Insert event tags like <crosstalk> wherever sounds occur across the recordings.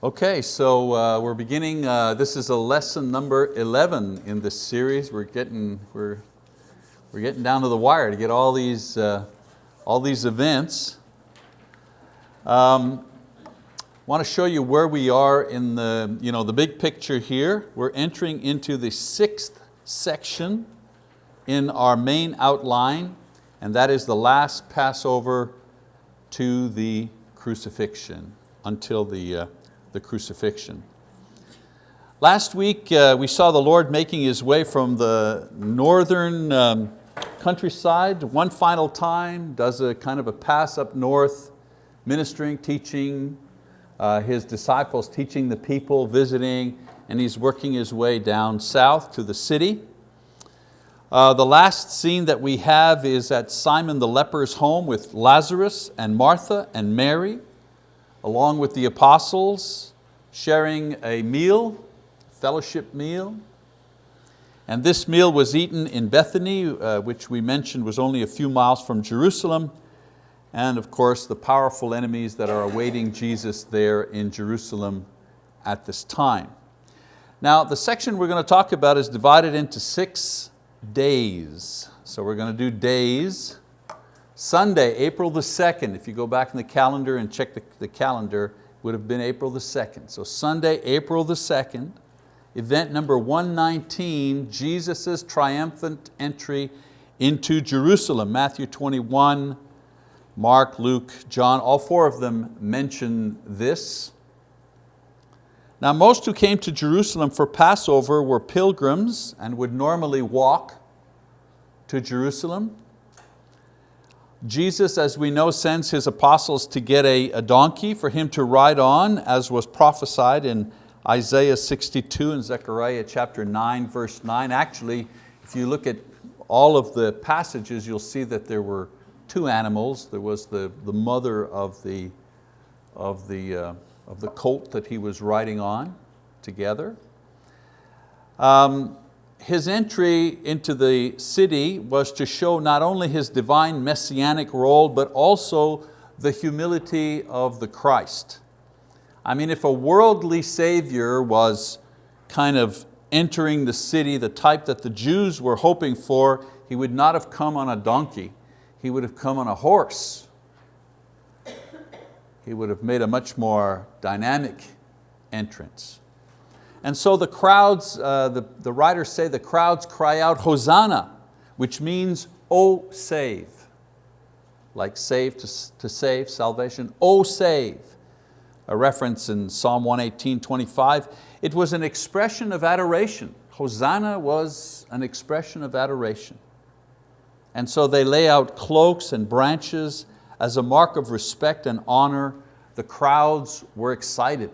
Okay, so uh, we're beginning, uh, this is a lesson number 11 in this series. We're getting, we're, we're getting down to the wire to get all these, uh, all these events. Um, want to show you where we are in the, you know, the big picture here. We're entering into the sixth section in our main outline, and that is the last Passover to the crucifixion until the, uh, the crucifixion. Last week uh, we saw the Lord making His way from the northern um, countryside one final time, does a kind of a pass up north, ministering, teaching, uh, His disciples teaching the people, visiting, and He's working His way down south to the city. Uh, the last scene that we have is at Simon the leper's home with Lazarus and Martha and Mary along with the apostles, sharing a meal, fellowship meal. And this meal was eaten in Bethany, uh, which we mentioned was only a few miles from Jerusalem, and of course the powerful enemies that are awaiting Jesus there in Jerusalem at this time. Now the section we're going to talk about is divided into six days. So we're going to do days, Sunday, April the 2nd, if you go back in the calendar and check the, the calendar, would have been April the 2nd. So Sunday, April the 2nd, event number 119, Jesus' triumphant entry into Jerusalem. Matthew 21, Mark, Luke, John, all four of them mention this. Now most who came to Jerusalem for Passover were pilgrims and would normally walk to Jerusalem. Jesus, as we know, sends His apostles to get a, a, donkey for Him to ride on, as was prophesied in Isaiah 62 and Zechariah chapter 9, verse 9. Actually, if you look at all of the passages, you'll see that there were two animals. There was the, the mother of the, of, the, uh, of the colt that He was riding on together. Um, his entry into the city was to show not only his divine messianic role, but also the humility of the Christ. I mean, if a worldly savior was kind of entering the city, the type that the Jews were hoping for, he would not have come on a donkey, he would have come on a horse. He would have made a much more dynamic entrance. And so the crowds, uh, the, the writers say the crowds cry out, Hosanna, which means, oh save. Like save to, to save, salvation, oh save. A reference in Psalm 118, 25. It was an expression of adoration. Hosanna was an expression of adoration. And so they lay out cloaks and branches as a mark of respect and honor. The crowds were excited.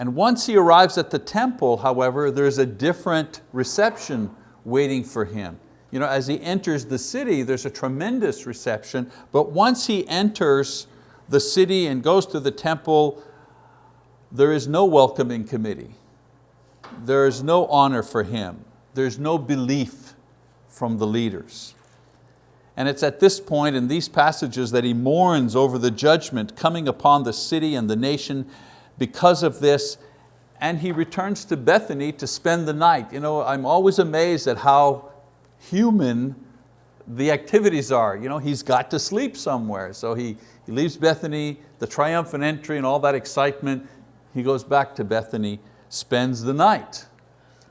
And once he arrives at the temple, however, there's a different reception waiting for him. You know, as he enters the city, there's a tremendous reception, but once he enters the city and goes to the temple, there is no welcoming committee. There is no honor for him. There's no belief from the leaders. And it's at this point in these passages that he mourns over the judgment coming upon the city and the nation because of this, and he returns to Bethany to spend the night. You know, I'm always amazed at how human the activities are. You know, he's got to sleep somewhere. So he, he leaves Bethany, the triumphant entry and all that excitement, he goes back to Bethany, spends the night.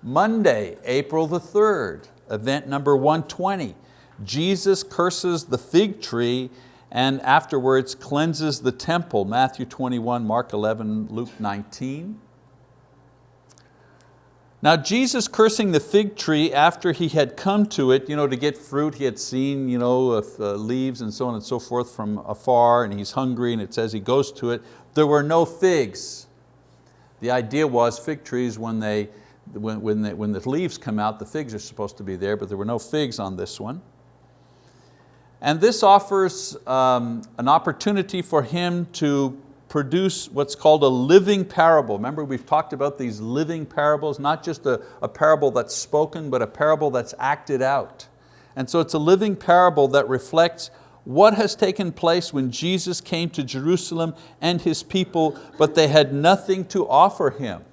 Monday, April the 3rd, event number 120, Jesus curses the fig tree and afterwards cleanses the temple, Matthew 21, Mark 11, Luke 19. Now Jesus cursing the fig tree after he had come to it you know, to get fruit, he had seen you know, uh, leaves and so on and so forth from afar and he's hungry and it says he goes to it. There were no figs. The idea was fig trees when, they, when, when, they, when the leaves come out, the figs are supposed to be there, but there were no figs on this one. And this offers um, an opportunity for him to produce what's called a living parable. Remember we've talked about these living parables, not just a, a parable that's spoken, but a parable that's acted out. And so it's a living parable that reflects what has taken place when Jesus came to Jerusalem and His people, but they had nothing to offer Him.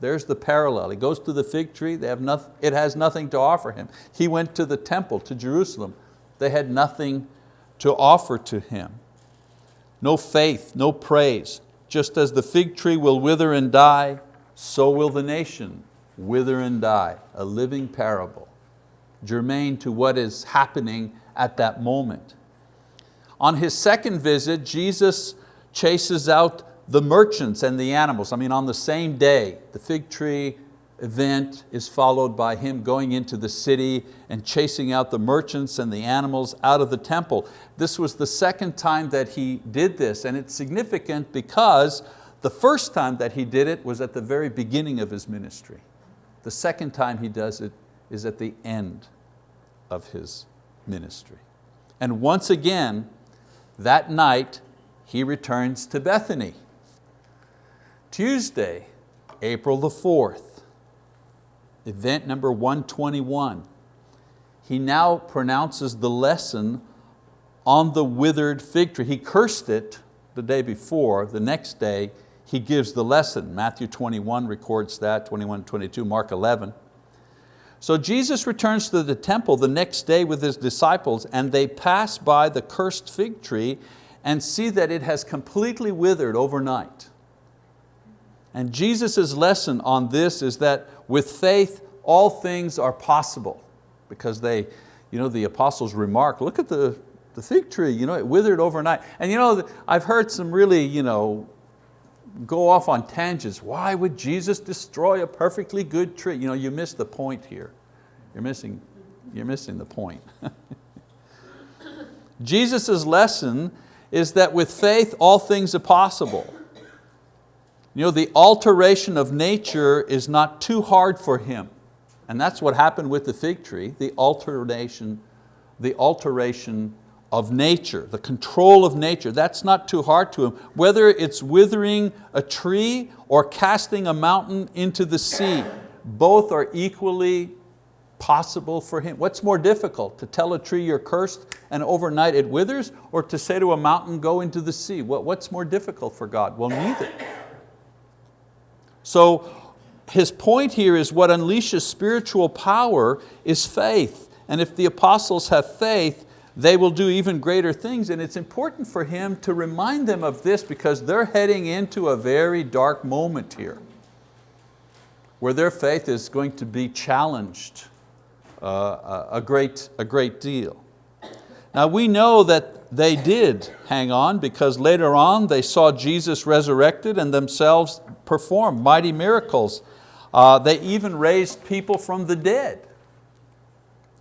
There's the parallel. He goes to the fig tree, they have nothing, it has nothing to offer him. He went to the temple, to Jerusalem. They had nothing to offer to him. No faith, no praise. Just as the fig tree will wither and die, so will the nation wither and die. A living parable, germane to what is happening at that moment. On his second visit, Jesus chases out the merchants and the animals. I mean, on the same day, the fig tree event is followed by him going into the city and chasing out the merchants and the animals out of the temple. This was the second time that he did this and it's significant because the first time that he did it was at the very beginning of his ministry. The second time he does it is at the end of his ministry. And once again, that night, he returns to Bethany. Tuesday, April the 4th, event number 121. He now pronounces the lesson on the withered fig tree. He cursed it the day before, the next day he gives the lesson. Matthew 21 records that, 21, 22, Mark 11. So Jesus returns to the temple the next day with his disciples and they pass by the cursed fig tree and see that it has completely withered overnight. And Jesus' lesson on this is that with faith, all things are possible because they, you know, the apostles remark, look at the, the fig tree, you know, it withered overnight. And you know, I've heard some really you know, go off on tangents. Why would Jesus destroy a perfectly good tree? You know, you miss the point here. You're missing, you're missing the point. <laughs> Jesus' lesson is that with faith, all things are possible. You know, the alteration of nature is not too hard for him. And that's what happened with the fig tree, the alteration, the alteration of nature, the control of nature. That's not too hard to him. Whether it's withering a tree or casting a mountain into the sea, both are equally possible for him. What's more difficult, to tell a tree you're cursed and overnight it withers, or to say to a mountain, go into the sea? What's more difficult for God? Well, neither. So his point here is what unleashes spiritual power is faith. And if the apostles have faith, they will do even greater things. And it's important for him to remind them of this because they're heading into a very dark moment here where their faith is going to be challenged uh, a, great, a great deal. Now we know that they did hang on because later on they saw Jesus resurrected and themselves perform mighty miracles. Uh, they even raised people from the dead.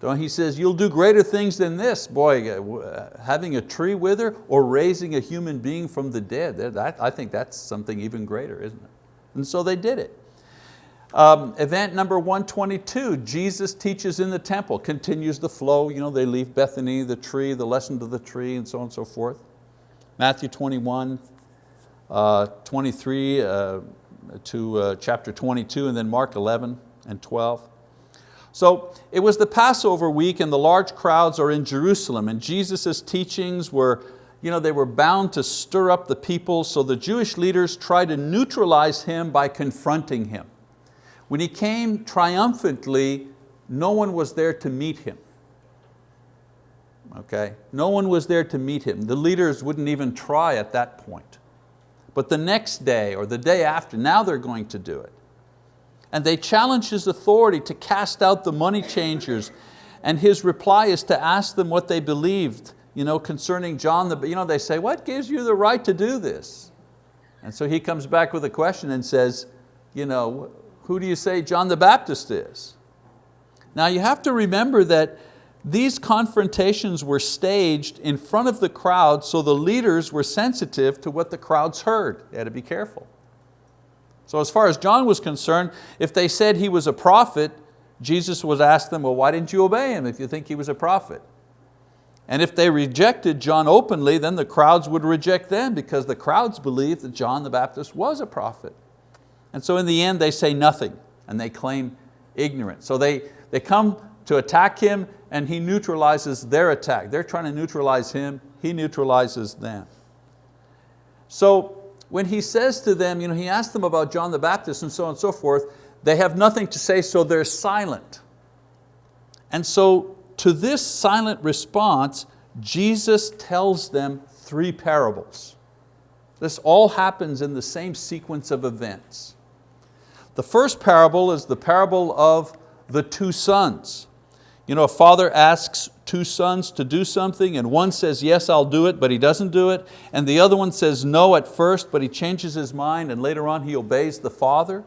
So he says, you'll do greater things than this. Boy, uh, having a tree wither or raising a human being from the dead, that, I think that's something even greater, isn't it? And so they did it. Um, event number 122, Jesus teaches in the temple, continues the flow. You know, they leave Bethany, the tree, the lesson to the tree, and so on and so forth. Matthew 21, uh, 23, uh, to uh, chapter 22 and then Mark 11 and 12. So it was the Passover week and the large crowds are in Jerusalem and Jesus' teachings were, you know, they were bound to stir up the people so the Jewish leaders tried to neutralize him by confronting him. When he came triumphantly, no one was there to meet him. Okay? No one was there to meet him. The leaders wouldn't even try at that point. But the next day or the day after, now they're going to do it. And they challenge his authority to cast out the money changers and his reply is to ask them what they believed you know, concerning John. The, you know, they say, what gives you the right to do this? And so he comes back with a question and says, you know, who do you say John the Baptist is? Now you have to remember that these confrontations were staged in front of the crowd so the leaders were sensitive to what the crowds heard. They had to be careful. So as far as John was concerned, if they said he was a prophet, Jesus would ask them, well, why didn't you obey him if you think he was a prophet? And if they rejected John openly, then the crowds would reject them because the crowds believed that John the Baptist was a prophet. And so in the end, they say nothing and they claim ignorance. So they, they come to attack him and he neutralizes their attack. They're trying to neutralize him, he neutralizes them. So when he says to them, you know, he asks them about John the Baptist and so on and so forth, they have nothing to say, so they're silent. And so to this silent response, Jesus tells them three parables. This all happens in the same sequence of events. The first parable is the parable of the two sons. You know, a father asks two sons to do something and one says, yes, I'll do it, but he doesn't do it. And the other one says no at first, but he changes his mind and later on he obeys the father.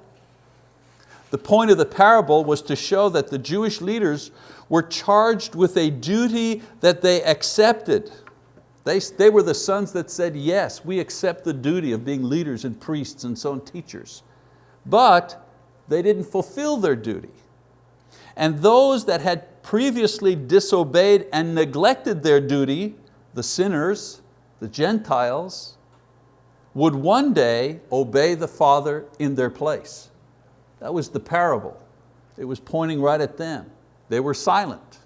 The point of the parable was to show that the Jewish leaders were charged with a duty that they accepted. They, they were the sons that said, yes, we accept the duty of being leaders and priests and so on teachers. But they didn't fulfill their duty. And those that had previously disobeyed and neglected their duty, the sinners, the Gentiles, would one day obey the Father in their place. That was the parable. It was pointing right at them. They were silent.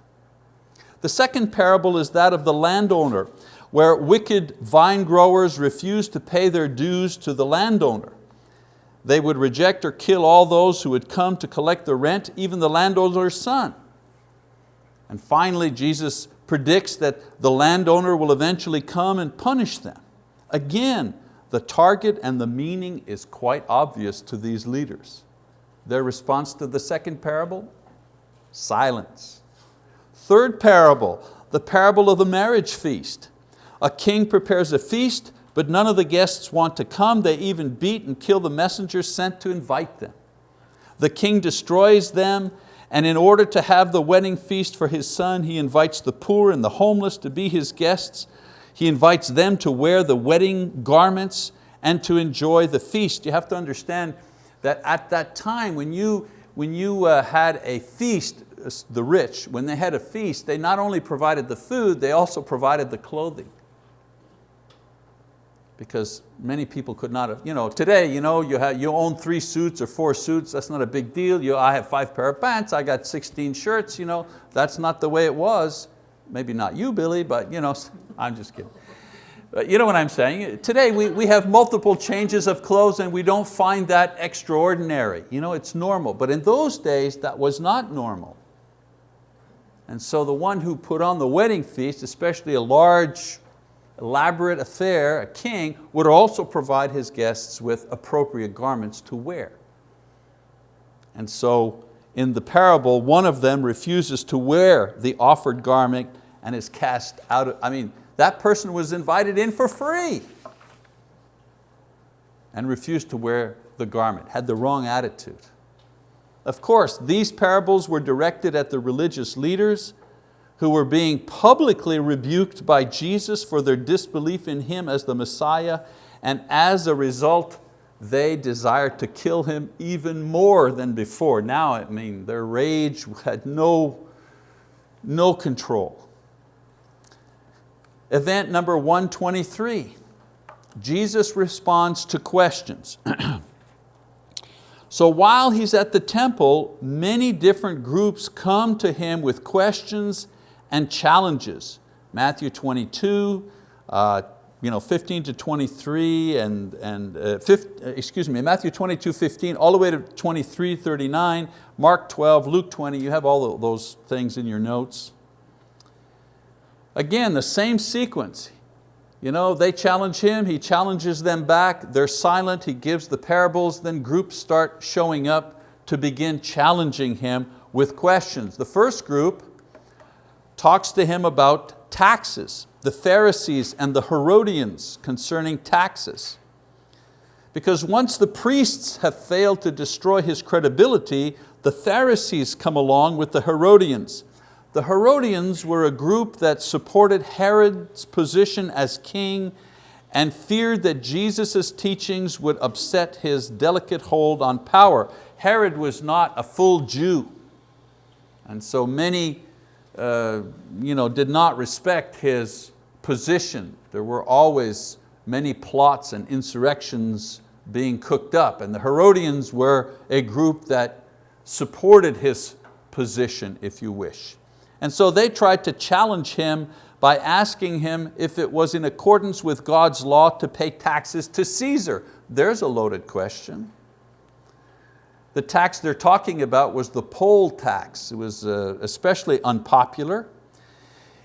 The second parable is that of the landowner, where wicked vine growers refused to pay their dues to the landowner. They would reject or kill all those who would come to collect the rent, even the landowner's son. And finally, Jesus predicts that the landowner will eventually come and punish them. Again, the target and the meaning is quite obvious to these leaders. Their response to the second parable? Silence. Third parable, the parable of the marriage feast. A king prepares a feast, but none of the guests want to come. They even beat and kill the messengers sent to invite them. The king destroys them, and in order to have the wedding feast for his son, he invites the poor and the homeless to be his guests. He invites them to wear the wedding garments and to enjoy the feast. You have to understand that at that time when you, when you uh, had a feast, uh, the rich, when they had a feast, they not only provided the food, they also provided the clothing because many people could not have, you know, today you, know, you, have, you own three suits or four suits, that's not a big deal. You, I have five pair of pants, I got 16 shirts, you know, that's not the way it was. Maybe not you, Billy, but you know, <laughs> I'm just kidding. But you know what I'm saying? Today we, we have multiple changes of clothes and we don't find that extraordinary. You know, it's normal, but in those days that was not normal. And so the one who put on the wedding feast, especially a large elaborate affair, a king, would also provide his guests with appropriate garments to wear. And so in the parable, one of them refuses to wear the offered garment and is cast out of, I mean, that person was invited in for free and refused to wear the garment, had the wrong attitude. Of course, these parables were directed at the religious leaders who were being publicly rebuked by Jesus for their disbelief in Him as the Messiah, and as a result, they desired to kill Him even more than before. Now, I mean, their rage had no, no control. Event number 123, Jesus responds to questions. <clears throat> So while he's at the temple, many different groups come to him with questions and challenges. Matthew 22, uh, you know, 15 to 23 and, and uh, 15, uh, excuse me, Matthew 22, 15, all the way to 23, 39, Mark 12, Luke 20, you have all those things in your notes. Again, the same sequence. You know, they challenge him, he challenges them back, they're silent, he gives the parables, then groups start showing up to begin challenging him with questions. The first group talks to him about taxes, the Pharisees and the Herodians concerning taxes. Because once the priests have failed to destroy his credibility, the Pharisees come along with the Herodians. The Herodians were a group that supported Herod's position as king and feared that Jesus' teachings would upset his delicate hold on power. Herod was not a full Jew. And so many uh, you know, did not respect his position. There were always many plots and insurrections being cooked up and the Herodians were a group that supported his position, if you wish. And so they tried to challenge him by asking him if it was in accordance with God's law to pay taxes to Caesar. There's a loaded question. The tax they're talking about was the poll tax. It was uh, especially unpopular.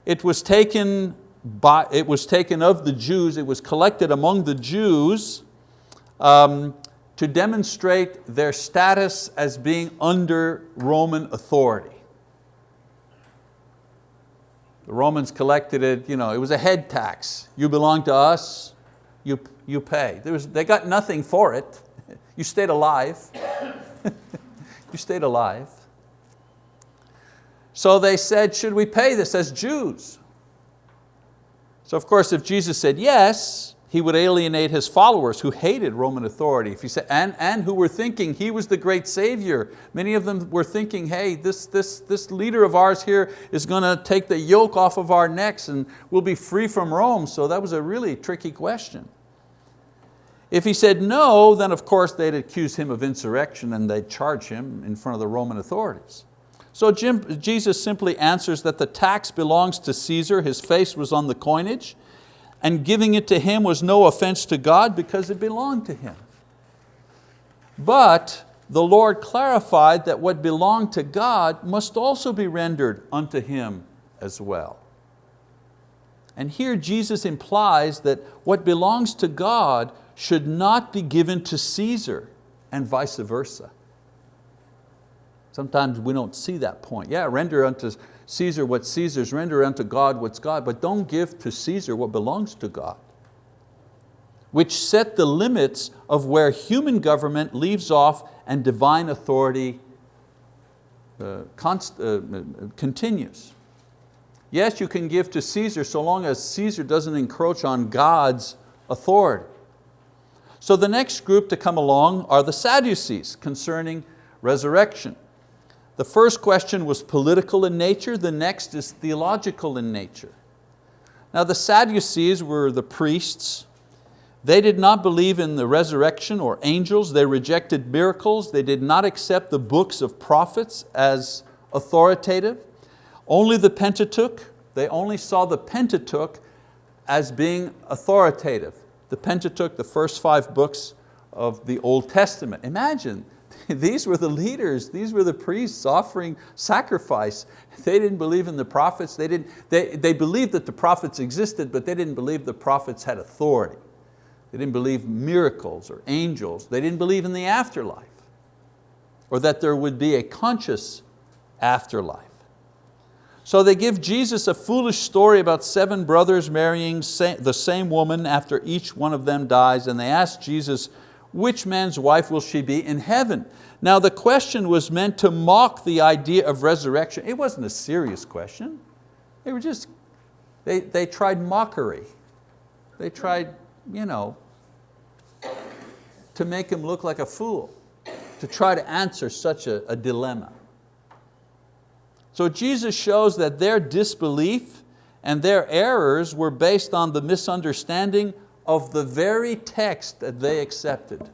It was taken by, it was taken of the Jews, it was collected among the Jews um, to demonstrate their status as being under Roman authority. The Romans collected it, you know, it was a head tax. You belong to us, you, you pay. Was, they got nothing for it. <laughs> You stayed alive. <laughs> you stayed alive. So they said, should we pay this as Jews? So of course, if Jesus said yes, he would alienate his followers who hated Roman authority. If he said, and, and who were thinking he was the great savior. Many of them were thinking, hey, this, this, this leader of ours here is going to take the yoke off of our necks and we'll be free from Rome. So that was a really tricky question. If he said no, then of course they'd accuse him of insurrection and they'd charge him in front of the Roman authorities. So Jim, Jesus simply answers that the tax belongs to Caesar, his face was on the coinage, and giving it to him was no offense to God because it belonged to him. But the Lord clarified that what belonged to God must also be rendered unto him as well. And here Jesus implies that what belongs to God should not be given to Caesar and vice versa. Sometimes we don't see that point. Yeah, render unto Caesar what Caesar's, render unto God what's God, but don't give to Caesar what belongs to God. Which set the limits of where human government leaves off and divine authority uh, const, uh, continues. Yes, you can give to Caesar so long as Caesar doesn't encroach on God's authority. So the next group to come along are the Sadducees concerning resurrection. The first question was political in nature, the next is theological in nature. Now the Sadducees were the priests. They did not believe in the resurrection or angels. They rejected miracles. They did not accept the books of prophets as authoritative. Only the Pentateuch, they only saw the Pentateuch as being authoritative. The Pentateuch, the first five books of the Old Testament. Imagine, <laughs> these were the leaders, these were the priests offering sacrifice. They didn't believe in the prophets, they, didn't, they, they believed that the prophets existed, but they didn't believe the prophets had authority. They didn't believe miracles or angels. They didn't believe in the afterlife or that there would be a conscious afterlife. So they give Jesus a foolish story about seven brothers marrying the same woman after each one of them dies and they ask Jesus, which man's wife will she be in heaven? Now the question was meant to mock the idea of resurrection. It wasn't a serious question. They were just, they, they tried mockery. They tried, you know, to make him look like a fool, to try to answer such a, a dilemma. So Jesus shows that their disbelief and their errors were based on the misunderstanding of the very text that they accepted.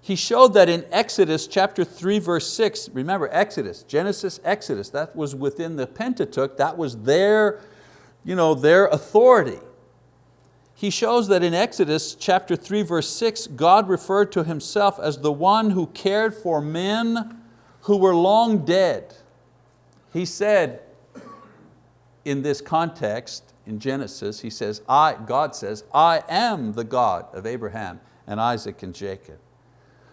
He showed that in Exodus chapter 3 verse 6, remember Exodus, Genesis, Exodus, that was within the Pentateuch, that was their, you know, their authority. He shows that in Exodus chapter 3 verse 6, God referred to Himself as the one who cared for men who were long dead. He said in this context, in Genesis, he says, I, God says, I am the God of Abraham and Isaac and Jacob.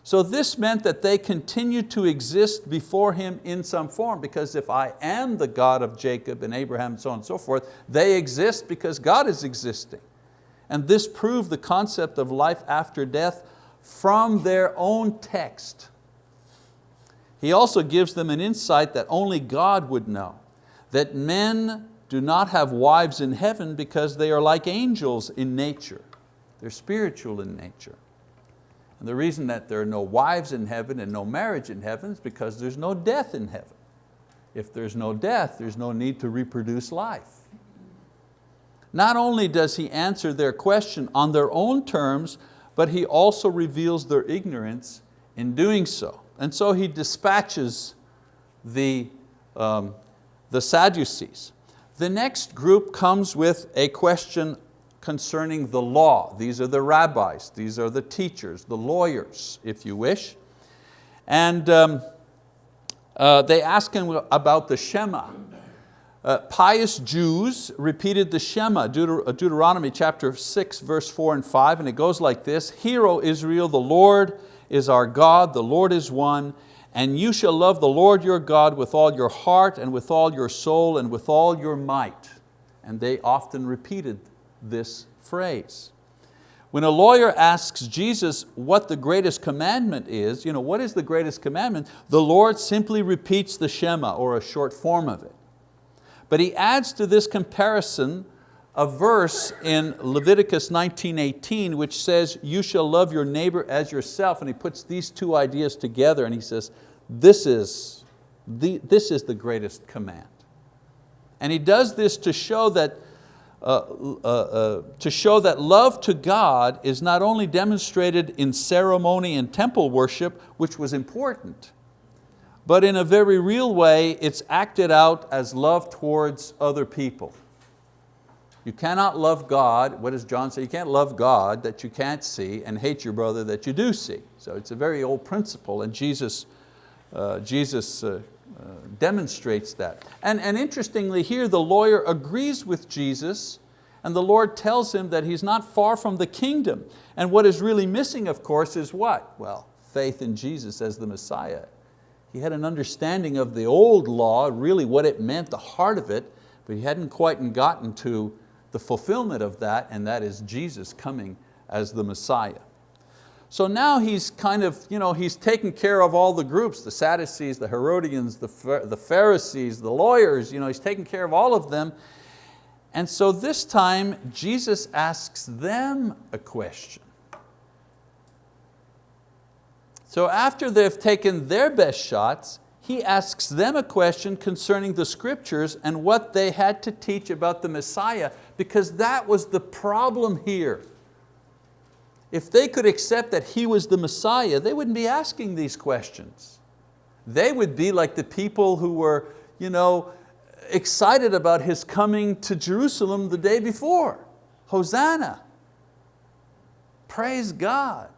So this meant that they continued to exist before Him in some form because if I am the God of Jacob and Abraham and so on and so forth, they exist because God is existing. And this proved the concept of life after death from their own text. He also gives them an insight that only God would know, that men do not have wives in heaven because they are like angels in nature. They're spiritual in nature. And the reason that there are no wives in heaven and no marriage in heaven is because there's no death in heaven. If there's no death, there's no need to reproduce life. Not only does he answer their question on their own terms, but he also reveals their ignorance in doing so. And so he dispatches the um, the Sadducees. The next group comes with a question concerning the law. These are the rabbis, these are the teachers, the lawyers, if you wish. And um, uh, they ask him about the Shema. Uh, pious Jews repeated the Shema, uh, Deuteronomy chapter 6, verse 4 and 5, and it goes like this, Hear, O Israel, the Lord is our God, the Lord is one, and you shall love the Lord your God with all your heart and with all your soul and with all your might. And they often repeated this phrase. When a lawyer asks Jesus what the greatest commandment is, you know, what is the greatest commandment? The Lord simply repeats the Shema or a short form of it. But he adds to this comparison a verse in Leviticus 19.18 which says, you shall love your neighbor as yourself. And he puts these two ideas together and he says, this is the, this is the greatest command. And he does this to show that uh, uh, uh, to show that love to God is not only demonstrated in ceremony and temple worship, which was important, but in a very real way, it's acted out as love towards other people. You cannot love God, what does John say? You can't love God that you can't see and hate your brother that you do see. So it's a very old principle and Jesus, uh, Jesus uh, uh, demonstrates that. And, and interestingly here, the lawyer agrees with Jesus and the Lord tells him that he's not far from the kingdom. And what is really missing, of course, is what? Well, faith in Jesus as the Messiah. He had an understanding of the old law, really what it meant, the heart of it, but he hadn't quite gotten to the fulfillment of that, and that is Jesus coming as the Messiah. So now he's kind of, you know, he's taken care of all the groups, the Sadducees, the Herodians, the, the Pharisees, the lawyers, you know, he's taken care of all of them. And so this time Jesus asks them a question. So after they've taken their best shots, he asks them a question concerning the scriptures and what they had to teach about the Messiah because that was the problem here. If they could accept that He was the Messiah, they wouldn't be asking these questions. They would be like the people who were you know, excited about His coming to Jerusalem the day before. Hosanna, praise God.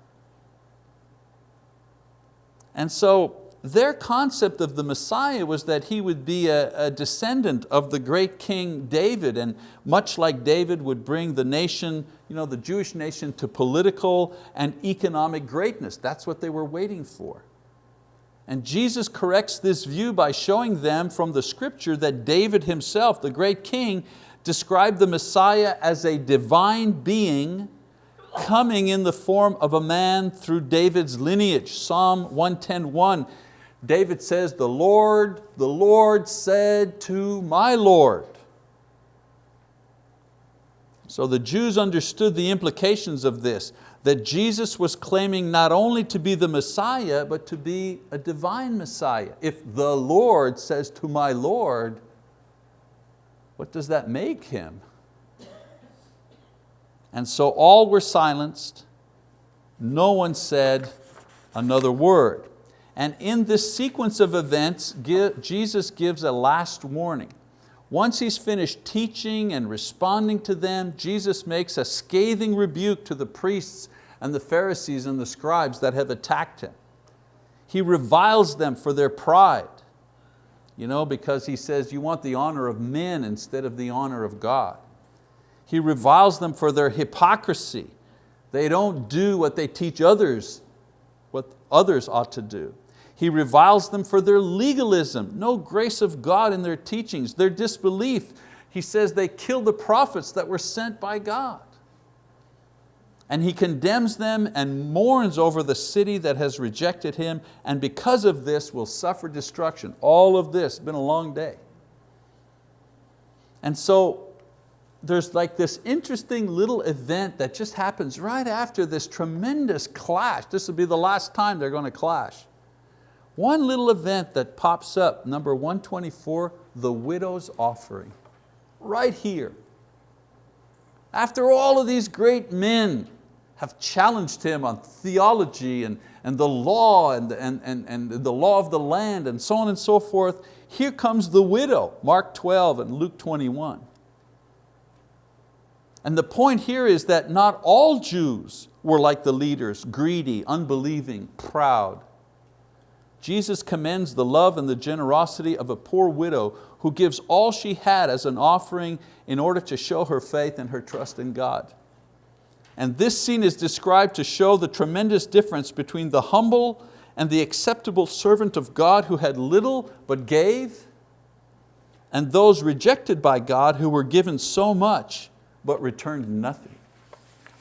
And so their concept of the Messiah was that he would be a, a, descendant of the great King David and much like David would bring the nation, you know, the Jewish nation to political and economic greatness. That's what they were waiting for. And Jesus corrects this view by showing them from the scripture that David himself, the great king, described the Messiah as a divine being coming in the form of a man through David's lineage. Psalm 110.1 David says, the Lord, the Lord said to my Lord. So the Jews understood the implications of this, that Jesus was claiming not only to be the Messiah, but to be a divine Messiah. If the Lord says to my Lord, what does that make him? And so all were silenced, no one said another word. And in this sequence of events, Jesus gives a last warning. Once He's finished teaching and responding to them, Jesus makes a scathing rebuke to the priests and the Pharisees and the scribes that have attacked Him. He reviles them for their pride, you know, because He says, you want the honor of men instead of the honor of God. He reviles them for their hypocrisy. They don't do what they teach others, what others ought to do. He reviles them for their legalism, no grace of God in their teachings, their disbelief. He says they killed the prophets that were sent by God. And he condemns them and mourns over the city that has rejected him and because of this will suffer destruction. All of this, been a long day. And so there's like this interesting little event that just happens right after this tremendous clash. This will be the last time they're going to clash. One little event that pops up, number 124, the widow's offering, right here. After all of these great men have challenged him on theology and, and the law and, and, and, and the law of the land and so on and so forth. Here comes the widow, Mark 12 and Luke 21. And the point here is that not all Jews were like the leaders, greedy, unbelieving, proud. Jesus commends the love and the generosity of a poor widow who gives all she had as an offering in order to show her faith and her trust in God. And this scene is described to show the tremendous difference between the humble and the acceptable servant of God who had little but gave, and those rejected by God who were given so much but returned nothing.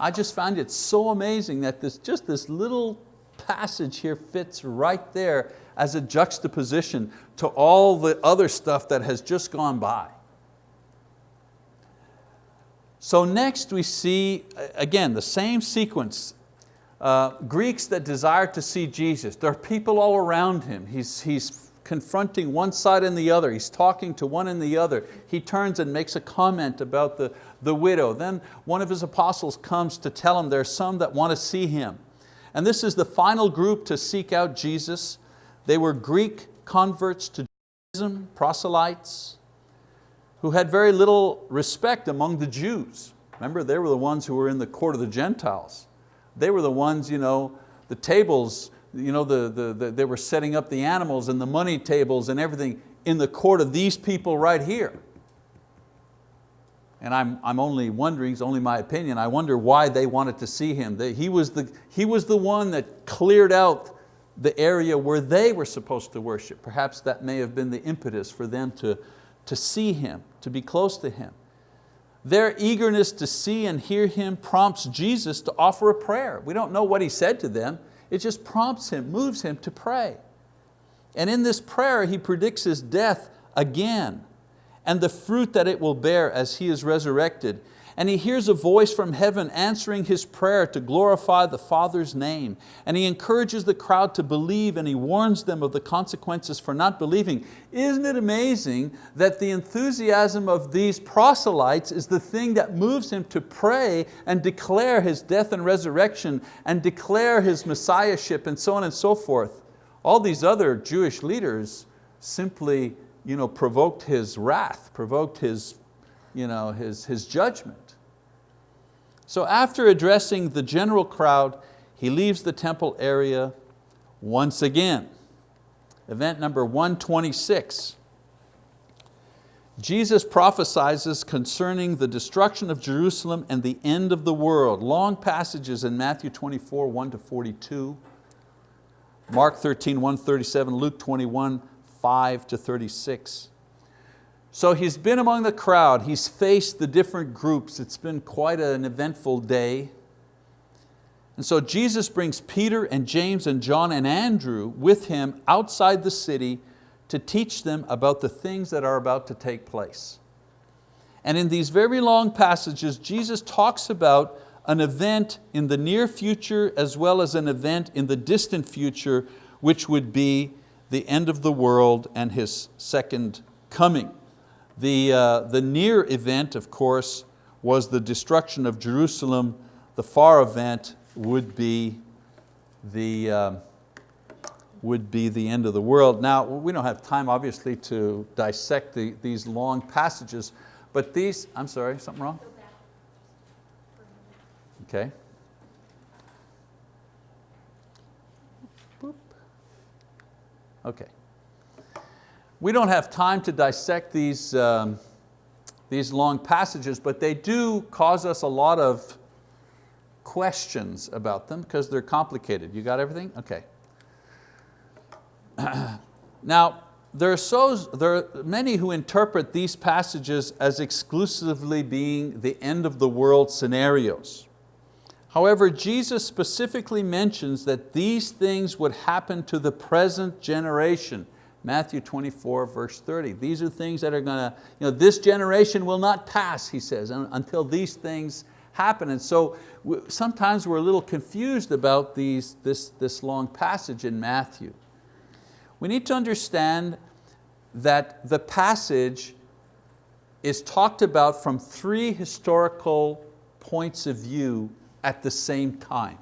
I just find it so amazing that this, just this little passage here fits right there as a juxtaposition to all the other stuff that has just gone by. So next we see, again, the same sequence. Uh, Greeks that desire to see Jesus. There are people all around him. He's, he's confronting one side and the other. He's talking to one and the other. He turns and makes a comment about the, the widow. Then one of his apostles comes to tell him there are some that want to see him. And this is the final group to seek out Jesus. They were Greek converts to Judaism, proselytes, who had very little respect among the Jews. Remember, they were the ones who were in the court of the Gentiles. They were the ones, you know, the tables, you know, the, the, the, they were setting up the animals and the money tables and everything in the court of these people right here. And I'm, I'm only wondering, it's only my opinion, I wonder why they wanted to see him. He was, the, he was the one that cleared out the area where they were supposed to worship. Perhaps that may have been the impetus for them to, to see Him, to be close to Him. Their eagerness to see and hear Him prompts Jesus to offer a prayer. We don't know what He said to them, it just prompts Him, moves Him to pray. And in this prayer He predicts His death again and the fruit that it will bear as He is resurrected and he hears a voice from heaven answering his prayer to glorify the Father's name. And he encourages the crowd to believe and he warns them of the consequences for not believing. Isn't it amazing that the enthusiasm of these proselytes is the thing that moves him to pray and declare his death and resurrection and declare his messiahship and so on and so forth. All these other Jewish leaders simply you know, provoked his wrath, provoked his, you know, his, his judgment. So after addressing the general crowd, he leaves the temple area once again. Event number 126. Jesus prophesizes concerning the destruction of Jerusalem and the end of the world. Long passages in Matthew 24, 1 to 42, Mark 13, 1 37, Luke 21, 5 to 36. So he's been among the crowd, he's faced the different groups, it's been quite an eventful day. And so Jesus brings Peter and James and John and Andrew with him outside the city to teach them about the things that are about to take place. And in these very long passages, Jesus talks about an event in the near future as well as an event in the distant future, which would be the end of the world and His second coming. The, uh, the near event, of course, was the destruction of Jerusalem. The far event would be the, uh, would be the end of the world. Now, we don't have time, obviously, to dissect the, these long passages, but these, I'm sorry, something wrong? Okay. Okay. We don't have time to dissect these, um, these long passages, but they do cause us a lot of questions about them because they're complicated. You got everything? Okay. <clears throat> now, there are, so, there are many who interpret these passages as exclusively being the end of the world scenarios. However, Jesus specifically mentions that these things would happen to the present generation Matthew 24, verse 30. These are things that are going to, you know, this generation will not pass, he says, until these things happen. And so sometimes we're a little confused about these, this, this long passage in Matthew. We need to understand that the passage is talked about from three historical points of view at the same time.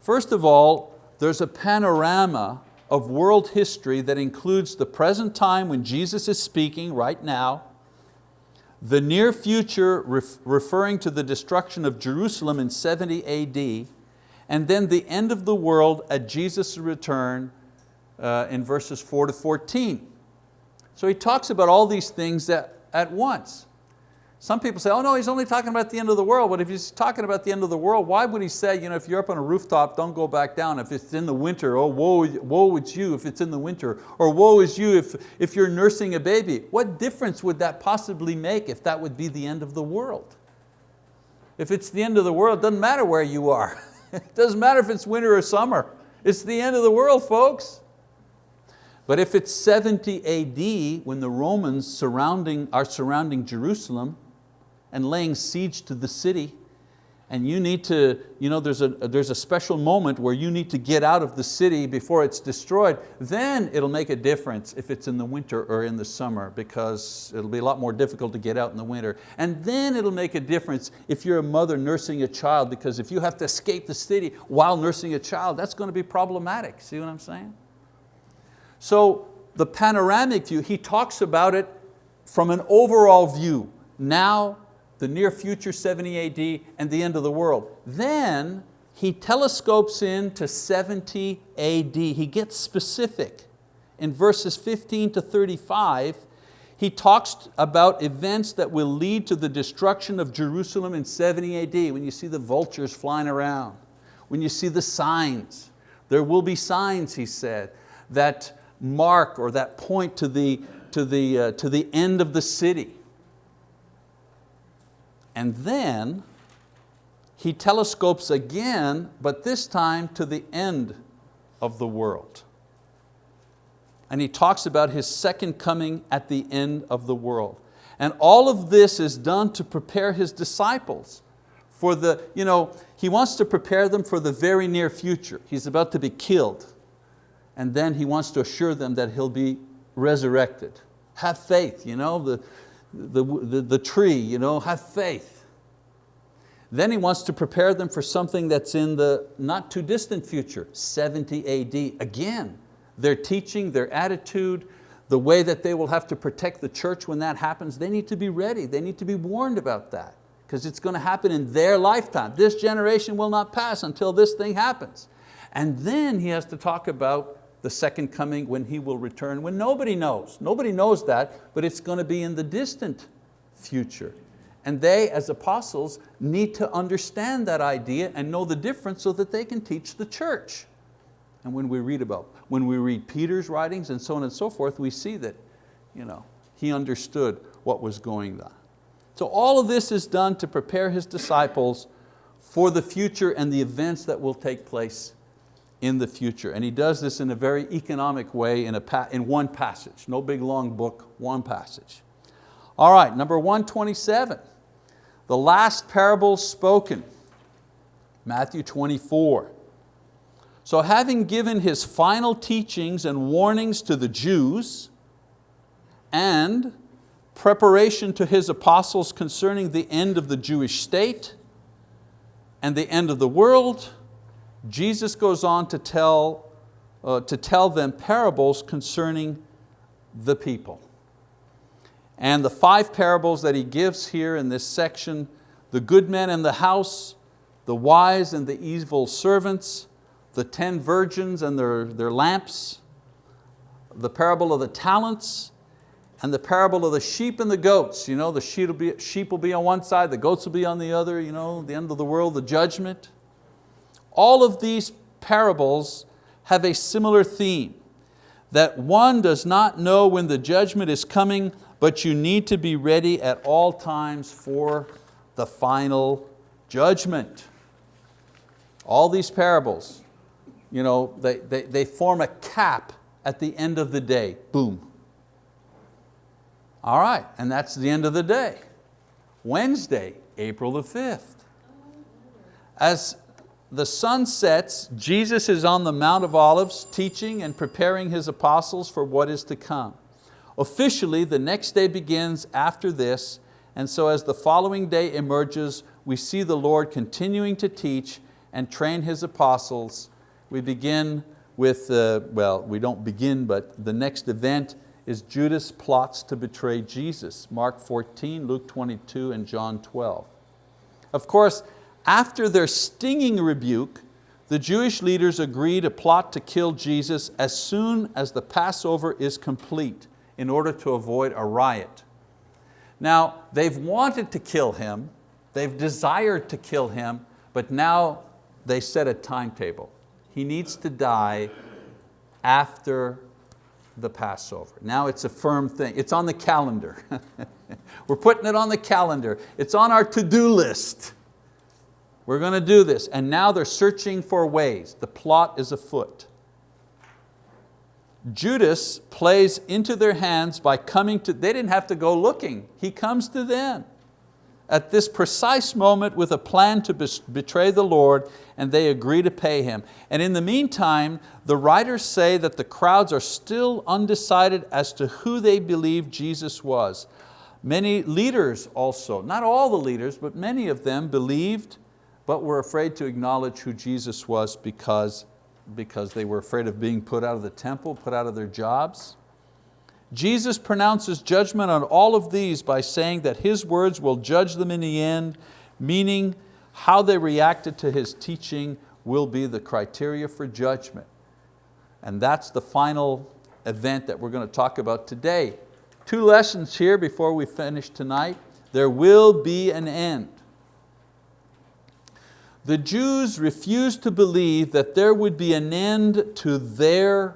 First of all, there's a panorama of world history that includes the present time when Jesus is speaking right now, the near future ref referring to the destruction of Jerusalem in 70 AD, and then the end of the world at Jesus' return uh, in verses four to 14. So he talks about all these things at, at once. Some people say, oh no, he's only talking about the end of the world, but if he's talking about the end of the world, why would he say, you know, if you're up on a rooftop, don't go back down. If it's in the winter, oh, woe, woe is you if it's in the winter, or woe is you if, if you're nursing a baby. What difference would that possibly make if that would be the end of the world? If it's the end of the world, it doesn't matter where you are. <laughs> it doesn't matter if it's winter or summer. It's the end of the world, folks. But if it's 70 AD, when the Romans surrounding, are surrounding Jerusalem, and laying siege to the city, and you need to, you know, there's a, there's a special moment where you need to get out of the city before it's destroyed, then it'll make a difference if it's in the winter or in the summer because it'll be a lot more difficult to get out in the winter. And then it'll make a difference if you're a mother nursing a child because if you have to escape the city while nursing a child, that's going to be problematic. See what I'm saying? So the panoramic view, he talks about it from an overall view. Now the near future 70 AD and the end of the world. Then he telescopes in to 70 AD. He gets specific. In verses 15 to 35, he talks about events that will lead to the destruction of Jerusalem in 70 AD, when you see the vultures flying around, when you see the signs. There will be signs, he said, that mark or that point to the, to the, uh, to the end of the city. And then he telescopes again, but this time to the end of the world. And he talks about his second coming at the end of the world. And all of this is done to prepare his disciples for the, you know, he wants to prepare them for the very near future. He's about to be killed. And then he wants to assure them that he'll be resurrected. Have faith, you know, the, the, the, the tree, you know, have faith. Then he wants to prepare them for something that's in the not too distant future, 70 AD. Again, their teaching, their attitude, the way that they will have to protect the church when that happens, they need to be ready, they need to be warned about that because it's going to happen in their lifetime. This generation will not pass until this thing happens. And then he has to talk about the second coming when He will return, when nobody knows. Nobody knows that, but it's going to be in the distant future. And they, as apostles, need to understand that idea and know the difference so that they can teach the church. And when we read about, when we read Peter's writings and so on and so forth, we see that you know, he understood what was going on. So all of this is done to prepare his disciples for the future and the events that will take place in the future. And he does this in a very economic way in, a, in one passage. No big long book, one passage. All right, number 127, the last parable spoken, Matthew 24. So having given his final teachings and warnings to the Jews and preparation to his apostles concerning the end of the Jewish state and the end of the world, Jesus goes on to tell, uh, to tell them parables concerning the people. And the five parables that he gives here in this section, the good men in the house, the wise and the evil servants, the ten virgins and their, their lamps, the parable of the talents, and the parable of the sheep and the goats. You know, the sheep will, be, sheep will be on one side, the goats will be on the other, you know, the end of the world, the judgment. All of these parables have a similar theme, that one does not know when the judgment is coming, but you need to be ready at all times for the final judgment. All these parables, you know, they, they, they form a cap at the end of the day, boom. All right, and that's the end of the day. Wednesday, April the 5th. As the sun sets, Jesus is on the Mount of Olives teaching and preparing His apostles for what is to come. Officially, the next day begins after this And so as the following day emerges, we see the Lord continuing to teach and train His apostles. We begin with, uh, well, we don't begin, but the next event is Judas plots to betray Jesus, Mark 14, Luke 22, and John 12. Of course, after their stinging rebuke, the Jewish leaders agree to plot to kill Jesus as soon as the Passover is complete in order to avoid a riot. Now, they've wanted to kill Him, they've desired to kill Him, but now they set a timetable. He needs to die after the Passover. Now it's a firm thing, it's on the calendar. <laughs> We're putting it on the calendar. It's on our to-do list. We're going to do this. And now they're searching for ways. The plot is afoot. Judas plays into their hands by coming to, they didn't have to go looking. He comes to them at this precise moment with a plan to betray the Lord and they agree to pay him. And in the meantime, the writers say that the crowds are still undecided as to who they believe Jesus was. Many leaders also, not all the leaders, but many of them believed but were afraid to acknowledge who Jesus was because, because they were afraid of being put out of the temple, put out of their jobs. Jesus pronounces judgment on all of these by saying that His words will judge them in the end, meaning how they reacted to His teaching will be the criteria for judgment. And that's the final event that we're going to talk about today. Two lessons here before we finish tonight. There will be an end. The Jews refused to believe that there would be an end to their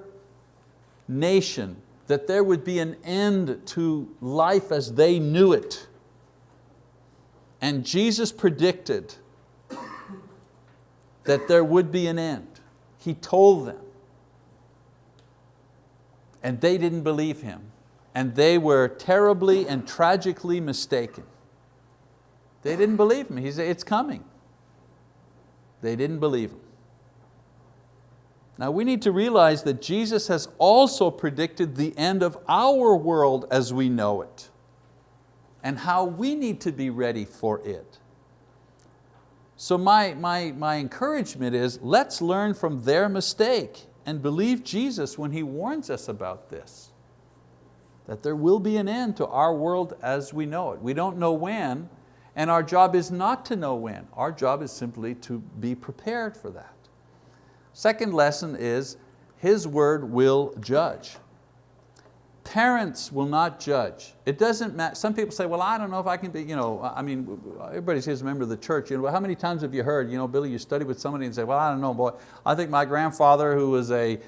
nation, that there would be an end to life as they knew it. And Jesus predicted that there would be an end. He told them. And they didn't believe Him. And they were terribly and tragically mistaken. They didn't believe Him. He said, it's coming. They didn't believe him. Now we need to realize that Jesus has also predicted the end of our world as we know it and how we need to be ready for it. So my, my, my encouragement is let's learn from their mistake and believe Jesus when He warns us about this. That there will be an end to our world as we know it. We don't know when, and our job is not to know when. Our job is simply to be prepared for that. Second lesson is His word will judge. Parents will not judge. It doesn't matter, some people say, well, I don't know if I can be, you know, I mean, everybody's a member of the church. You know, how many times have you heard, you know, Billy, you study with somebody and say, well, I don't know, boy, I think my grandfather who was a,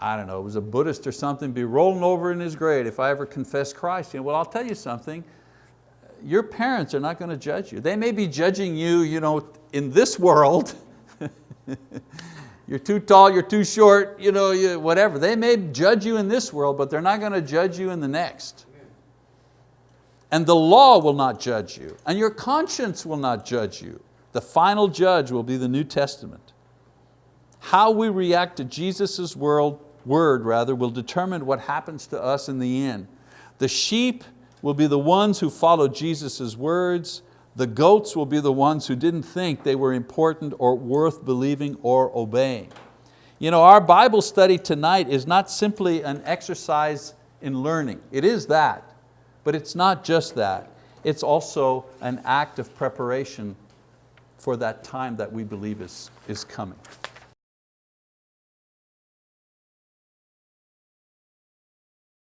I don't know, was a Buddhist or something, be rolling over in his grave if I ever confess Christ. You know, well, I'll tell you something, your parents are not going to judge you. They may be judging you, you know, in this world. <laughs> you're too tall, you're too short, you know, you, whatever. They may judge you in this world, but they're not going to judge you in the next. And the law will not judge you, and your conscience will not judge you. The final judge will be the New Testament. How we react to Jesus' world, word rather, will determine what happens to us in the end. The sheep will be the ones who follow Jesus' words. The goats will be the ones who didn't think they were important or worth believing or obeying. You know, our Bible study tonight is not simply an exercise in learning. It is that, but it's not just that. It's also an act of preparation for that time that we believe is, is coming.